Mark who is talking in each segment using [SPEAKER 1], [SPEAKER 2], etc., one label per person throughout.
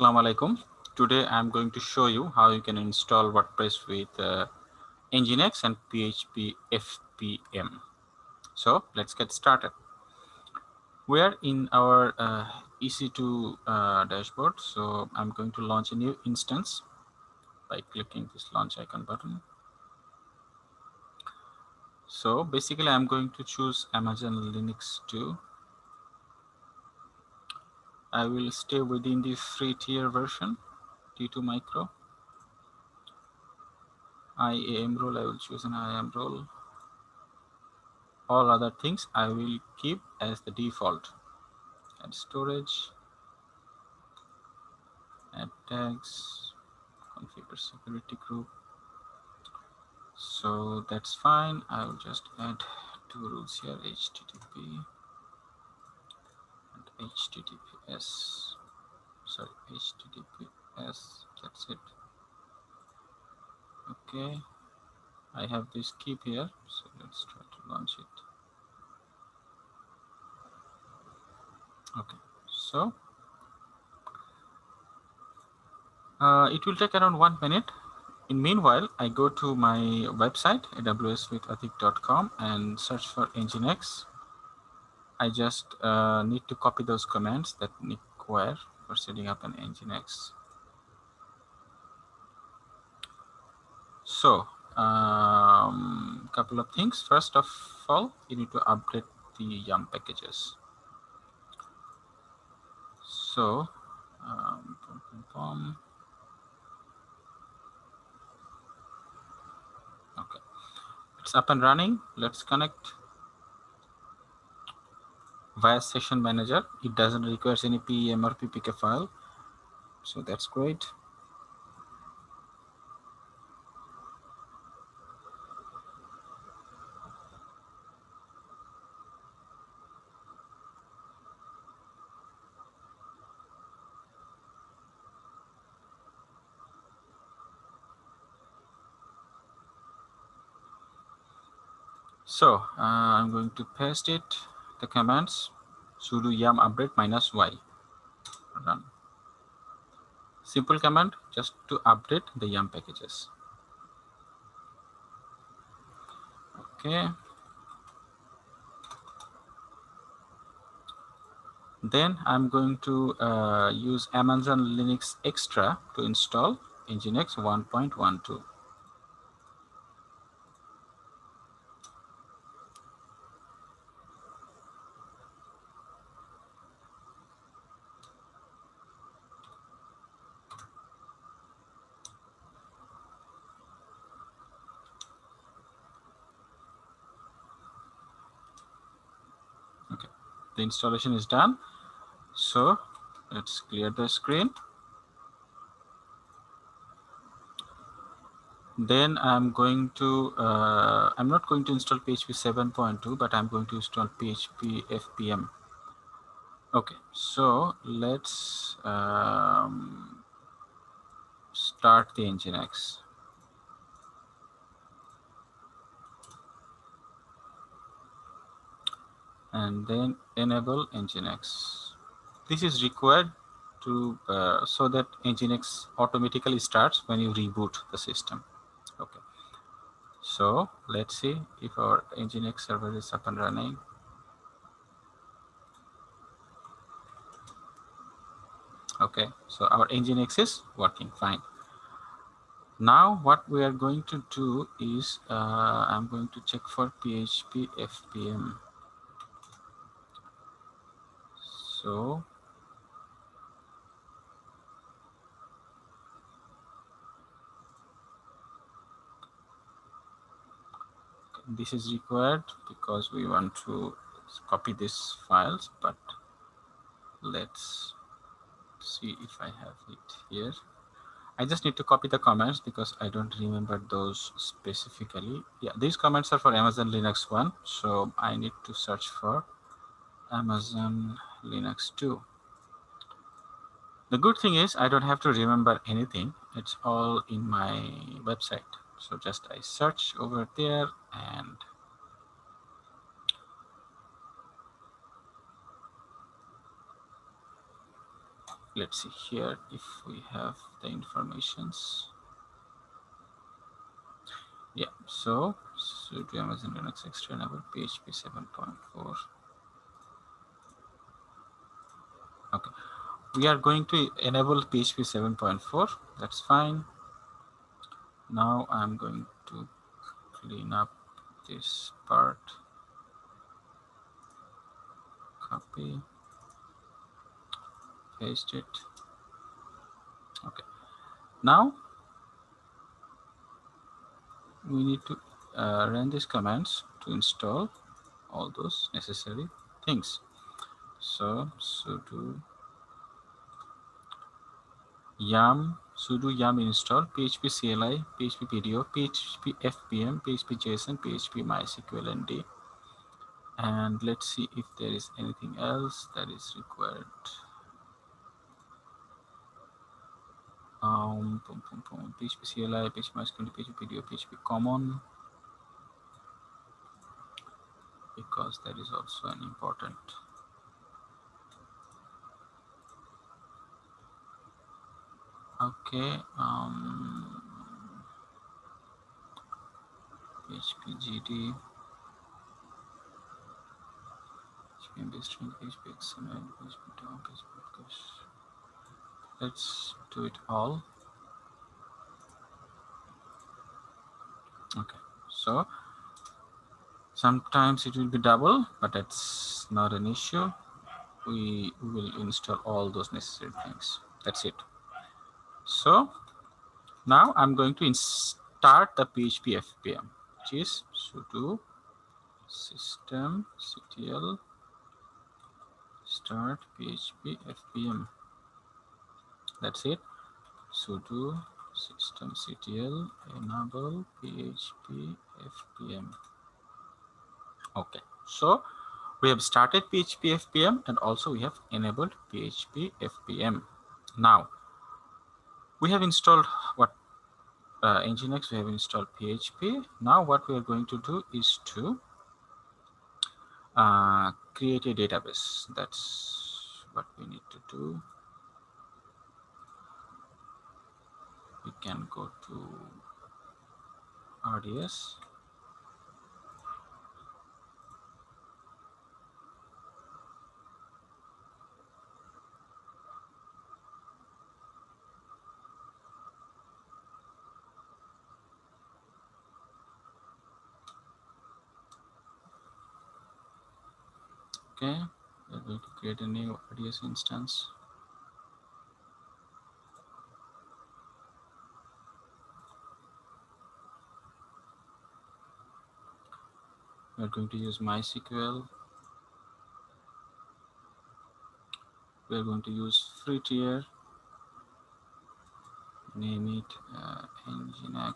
[SPEAKER 1] Assalamu alaikum. Today I'm going to show you how you can install WordPress with uh, Nginx and PHP FPM. So let's get started. We are in our uh, EC2 uh, dashboard. So I'm going to launch a new instance by clicking this launch icon button. So basically I'm going to choose Amazon Linux 2 I will stay within this free tier version T2 micro. IAM role, I will choose an IAM role. All other things I will keep as the default. Add storage, add tags, configure security group. So that's fine. I will just add two rules here, HTTP https sorry https that's it. Okay. I have this keep here so let's try to launch it. Okay so uh, it will take around one minute. In meanwhile i go to my website aws awswithatik.com and search for nginx I just uh, need to copy those commands that require for setting up an Nginx. So, a um, couple of things. First of all, you need to update the YUM packages. So, um, okay, it's up and running. Let's connect via session manager. It doesn't require any pem or ppk file. So that's great. So uh, I'm going to paste it the commands. Sudo yum update minus y. Run simple command just to update the yum packages. Okay. Then i'm going to uh, use amazon linux extra to install nginx 1.12 the installation is done. So let's clear the screen. Then I'm going to uh, I'm not going to install PHP 7.2 but I'm going to install PHP FPM okay so let's um, start the Nginx and then enable nginx. This is required to uh, so that nginx automatically starts when you reboot the system. Okay. So let's see if our nginx server is up and running. Okay. So our nginx is working fine. Now what we are going to do is uh, i'm going to check for php fpm so this is required because we want to copy these files but let's see if I have it here. I just need to copy the comments because I don't remember those specifically. Yeah these comments are for Amazon Linux 1 so I need to search for Amazon Linux 2. The good thing is I don't have to remember anything. It's all in my website. So just I search over there and let's see here if we have the informations yeah so sudo amazon linux extra enable php 7.4 okay. We are going to enable php 7.4 that's fine. Now i'm going to clean up this part. Copy. Paste it. Okay. Now we need to uh, run these commands to install all those necessary things so sudo yum sudo yum install php cli php pdo php fpm php json php mysql nd and let's see if there is anything else that is required. Um boom, boom, boom. php cli php mysql php pdo php common. Because that is also an important okay um php gd php string php xml php doc php let's do it all. Okay so sometimes it will be double but that's not an issue. We will install all those necessary things. That's it so now i'm going to start the php fpm which is sudo system ctl start php fpm that's it. Sudo system ctl enable php fpm okay. So we have started php fpm and also we have enabled php fpm now we have installed what uh, nginx we have installed php now what we are going to do is to uh, create a database. That's what we need to do. We can go to RDS okay we're going to create a new RDS instance we're going to use MySQL. We're going to use free tier. Name it uh, Nginx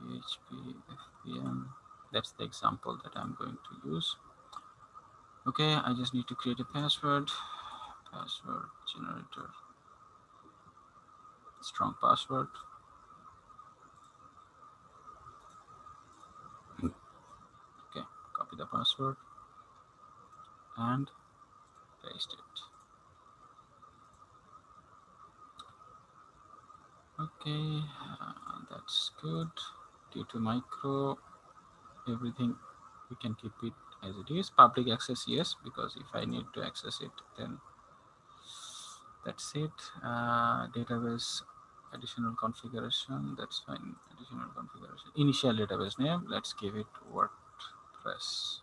[SPEAKER 1] PHP FPM. That's the example that I'm going to use. Okay, I just need to create a password. Password generator. Strong password. Okay, copy the password and paste it okay uh, that's good T2 micro everything we can keep it as it is public access yes because if i need to access it then that's it uh, database additional configuration that's fine additional configuration initial database name let's give it wordpress.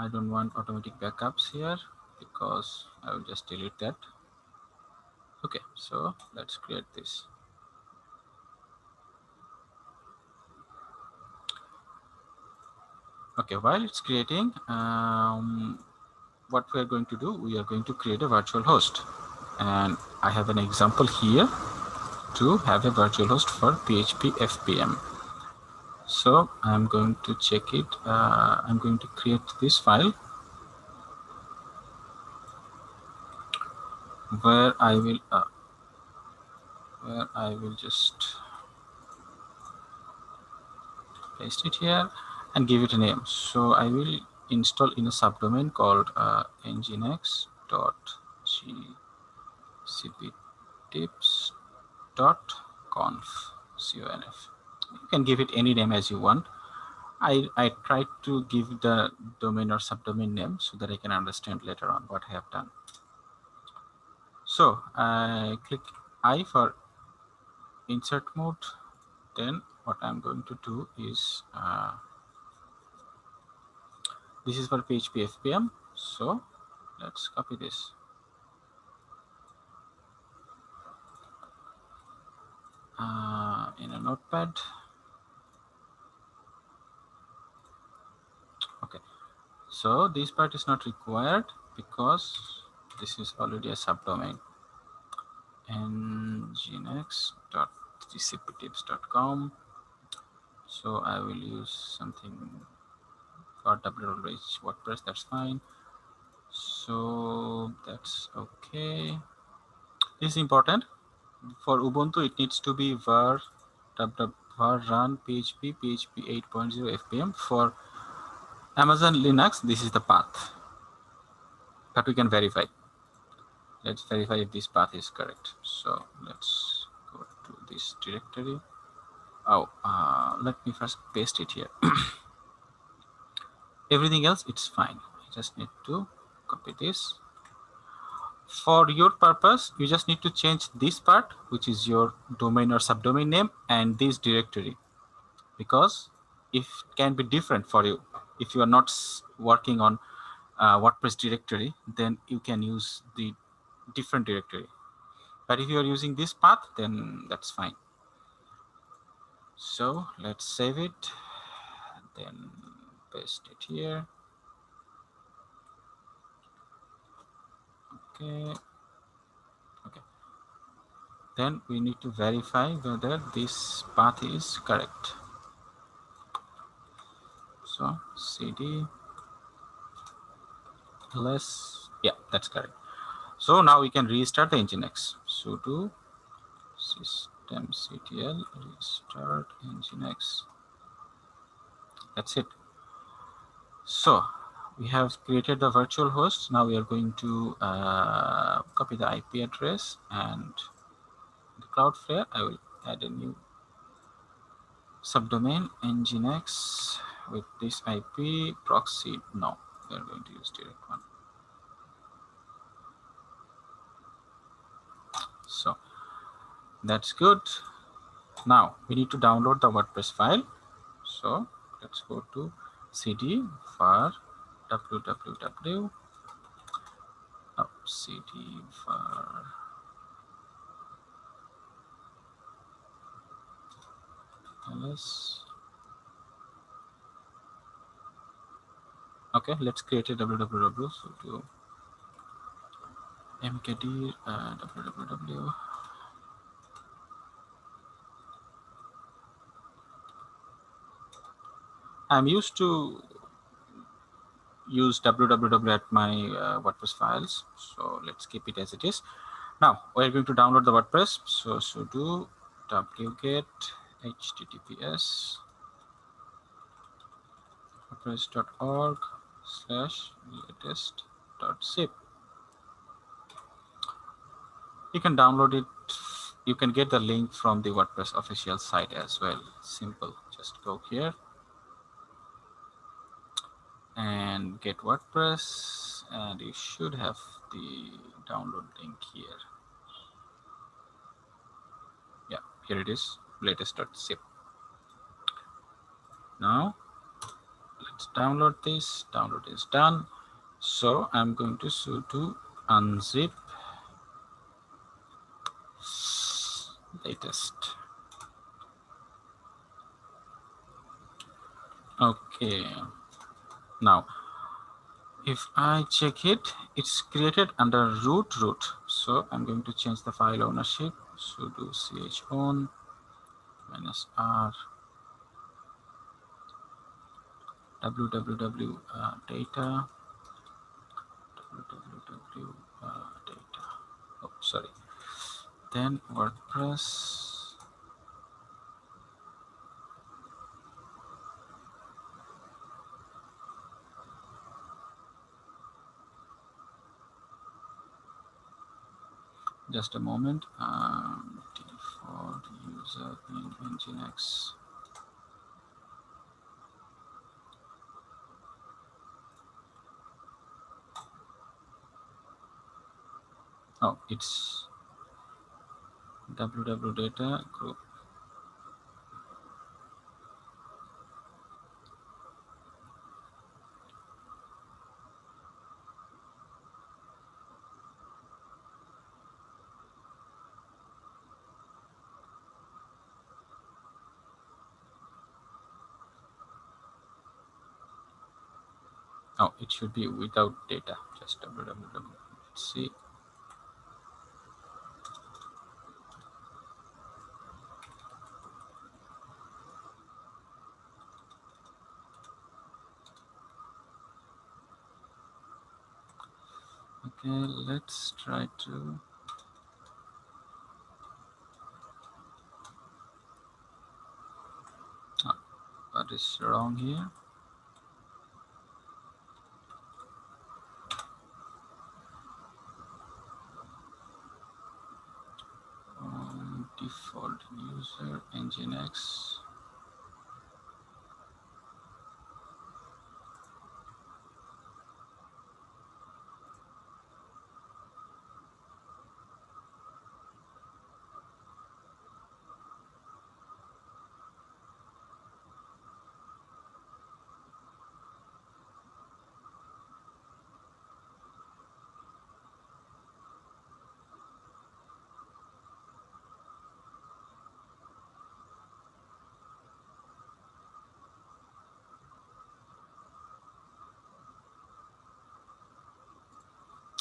[SPEAKER 1] I don't want automatic backups here because I will just delete that. Okay, so let's create this. Okay, while it's creating, um, what we are going to do, we are going to create a virtual host. And I have an example here to have a virtual host for PHP FPM so i'm going to check it uh, i'm going to create this file where i will uh, where i will just paste it here and give it a name so i will install in a subdomain called uh, nginx.gcptips.conf. conf. You can give it any name as you want. I, I tried to give the domain or subdomain name so that I can understand later on what I have done. So I click I for insert mode. Then what I'm going to do is uh, this is for PHP FPM. So let's copy this. Uh, in a notepad. Okay, so this part is not required because this is already a subdomain nginx.gcptips.com so I will use something for www WordPress that's fine. So that's okay. This is important. For Ubuntu it needs to be var var run php php 8.0 fpm for Amazon Linux this is the path that we can verify. Let's verify if this path is correct. So let's go to this directory. Oh uh, let me first paste it here everything else it's fine. I just need to copy this. For your purpose you just need to change this part which is your domain or subdomain name and this directory. Because it can be different for you. If you are not working on uh, WordPress directory then you can use the different directory. But if you are using this path, then that's fine. So let's save it, then paste it here. Okay. Okay. Then we need to verify whether this path is correct. So cd less, yeah, that's correct. So now we can restart the Nginx. sudo systemctl restart Nginx. That's it. So we have created the virtual host. Now we are going to uh, copy the IP address and the Cloudflare. I will add a new subdomain nginx with this IP proxy. No, we are going to use direct one. so that's good now we need to download the wordpress file so let's go to cd for www cd for ls okay let's create a www so to mkd uh, www I'm used to use www at my uh, WordPress files. So let's keep it as it is. Now we're going to download the WordPress. So sudo wget https wordpress.org slash latest zip you can download it you can get the link from the wordpress official site as well simple just go here and get wordpress and you should have the download link here. Yeah here it is latest.zip now let's download this. Download is done. So i'm going to sudo unzip latest. Okay now if i check it it's created under root root. So i'm going to change the file ownership. Sudo chown minus r www uh, data. Www uh, data. Oh sorry. Then WordPress just a moment. Um, default user in nginx. Oh it's www data group oh it should be without data. Just www let's see. Okay let's try to oh, what is wrong here default user nginx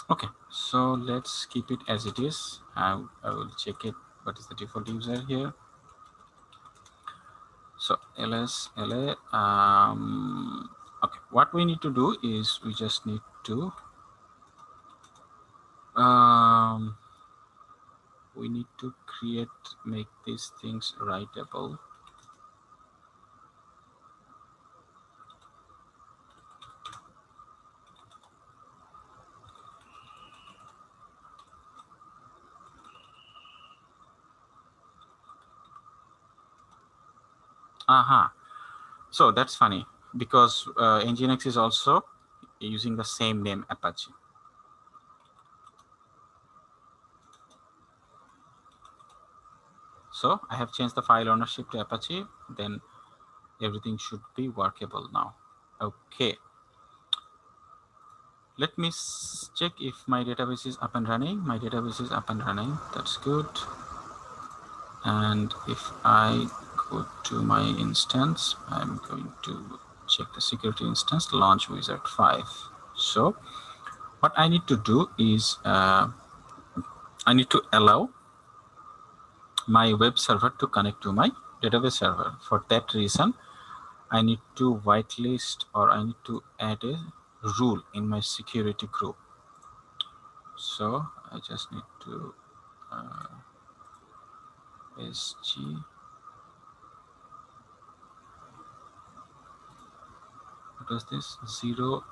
[SPEAKER 1] okay so let's keep it as it is. I, I will check it. What is the default user here? So ls la um, okay. What we need to do is we just need to um, we need to create make these things writable Aha. Uh -huh. So that's funny because uh, Nginx is also using the same name Apache. So I have changed the file ownership to Apache, then everything should be workable now. Okay. Let me check if my database is up and running. My database is up and running. That's good. And if I go to my instance, I'm going to check the security instance, launch wizard 5. So what I need to do is uh, I need to allow my web server to connect to my database server. For that reason, I need to whitelist or I need to add a rule in my security group. So I just need to uh, SG was this 0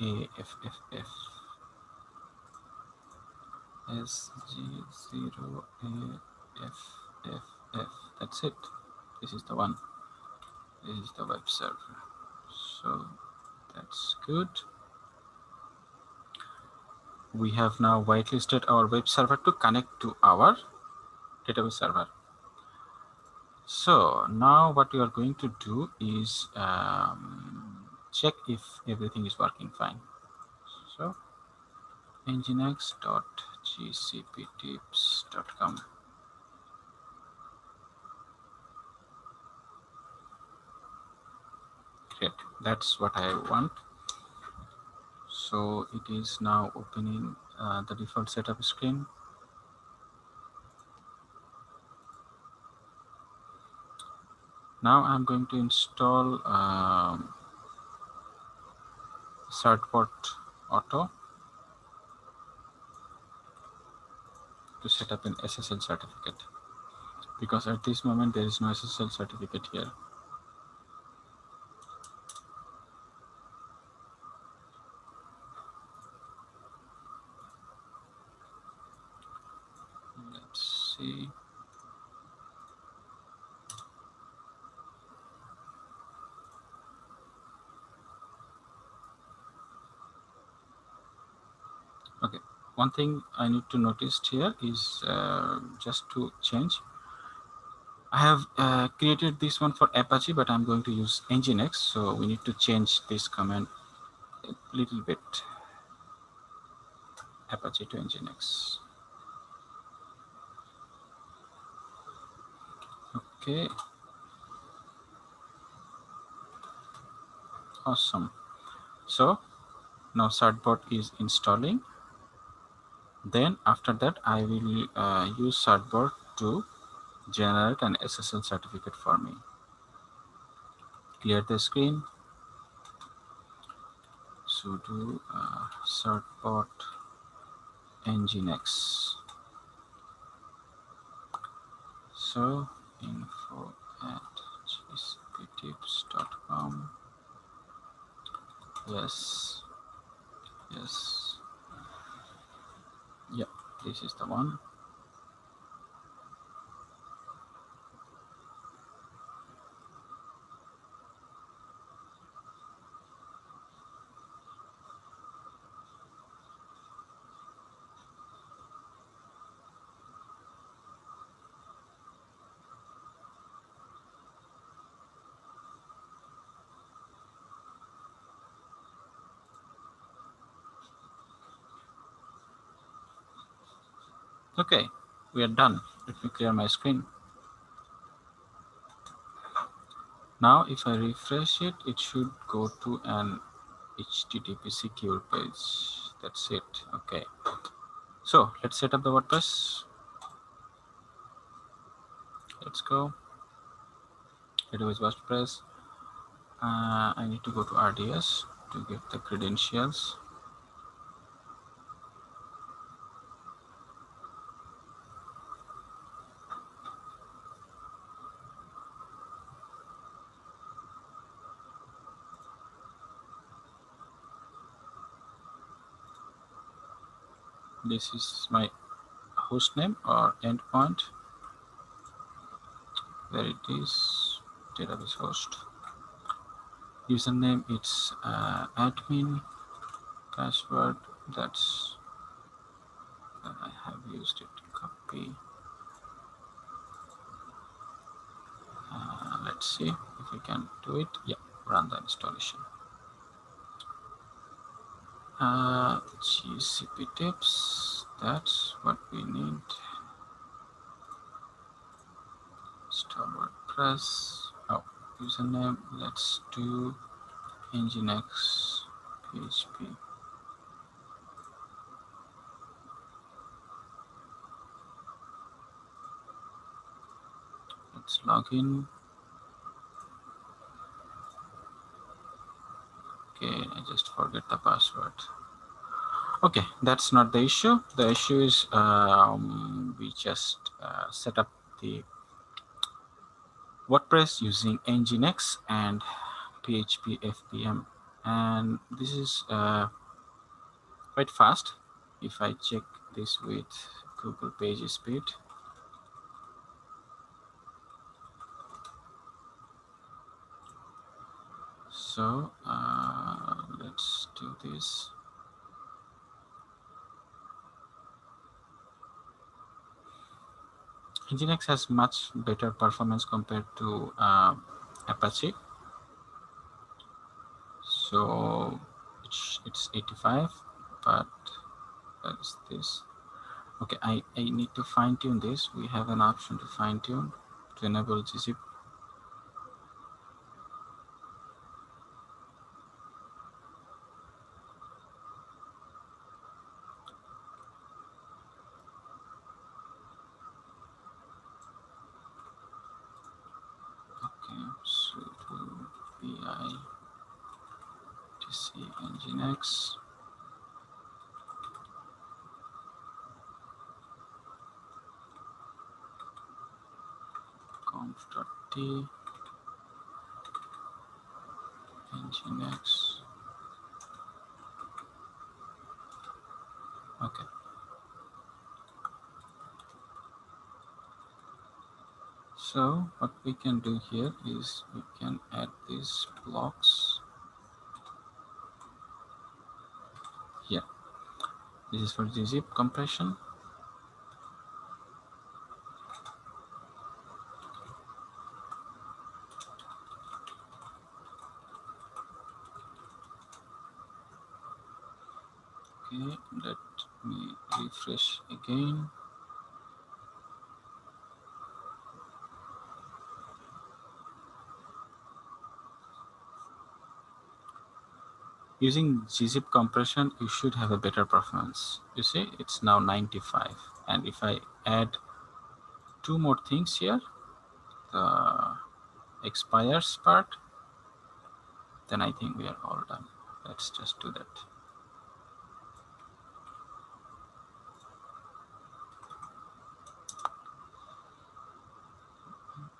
[SPEAKER 1] AFFF SG 0 AFFF that's it. This is the one. This is the web server. So that's good. We have now whitelisted our web server to connect to our database server. So now what we are going to do is um, check if everything is working fine. So nginx.gcptips.com. Great, that's what I want. So it is now opening uh, the default setup screen. Now I'm going to install um, certbot auto to set up an SSL certificate because at this moment there is no SSL certificate here. see. Okay, one thing I need to notice here is uh, just to change. I have uh, created this one for Apache, but I'm going to use Nginx, so we need to change this command a little bit. Apache to Nginx. Okay. Awesome. So now certbot is installing then after that I will uh, use certbot to generate an SSL certificate for me. Clear the screen. sudo uh, certbot nginx. So info at gcptips.com. Yes. Yes. This is the one. Okay, we are done. Let me clear my screen. Now, if I refresh it, it should go to an HTTP secure page. That's it. Okay. So let's set up the WordPress. Let's go. Database WordPress. Uh, I need to go to RDS to get the credentials. This is my host name or endpoint there it is. Database host. Username it's uh, admin password. That's that I have used it copy. Uh, let's see if we can do it. Yeah run the installation uh, GCP tips that's what we need. Install WordPress. Oh username let's do nginx php let's log in okay i just forget the password. Okay that's not the issue. The issue is um, we just uh, set up the WordPress using Nginx and PHP FPM and this is uh, quite fast. If I check this with Google Page Speed. So uh, do this. Nginx has much better performance compared to uh, Apache. So it's, it's 85 but that is this. Okay I, I need to fine tune this. We have an option to fine tune to enable gzip Nginx. conf.t nginx okay So what we can do here is we can add these blocks here. This is for the zip compression. Okay, let me refresh again. Using gzip compression you should have a better performance. You see it's now 95 and if i add two more things here the expires part then i think we are all done. Let's just do that.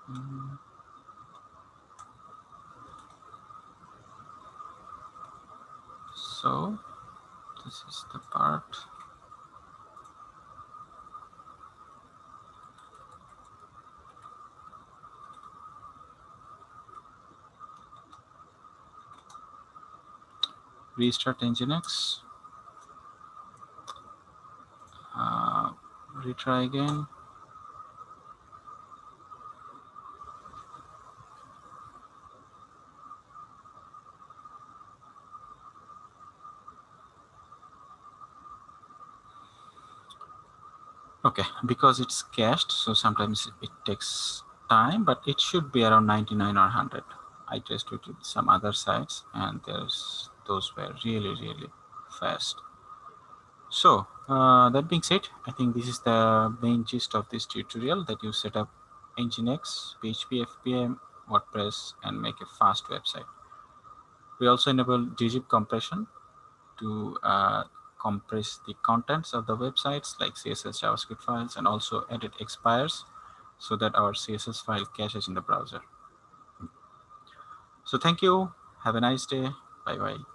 [SPEAKER 1] Mm -hmm. So this is the part. Restart nginx uh, retry again okay because it's cached so sometimes it takes time but it should be around 99 or 100 i tested with some other sites and there's those were really really fast. So uh, that being said i think this is the main gist of this tutorial that you set up nginx php fpm wordpress and make a fast website. We also enable gzip compression to uh, compress the contents of the websites like CSS JavaScript files and also edit expires so that our CSS file caches in the browser. So thank you. Have a nice day. Bye bye.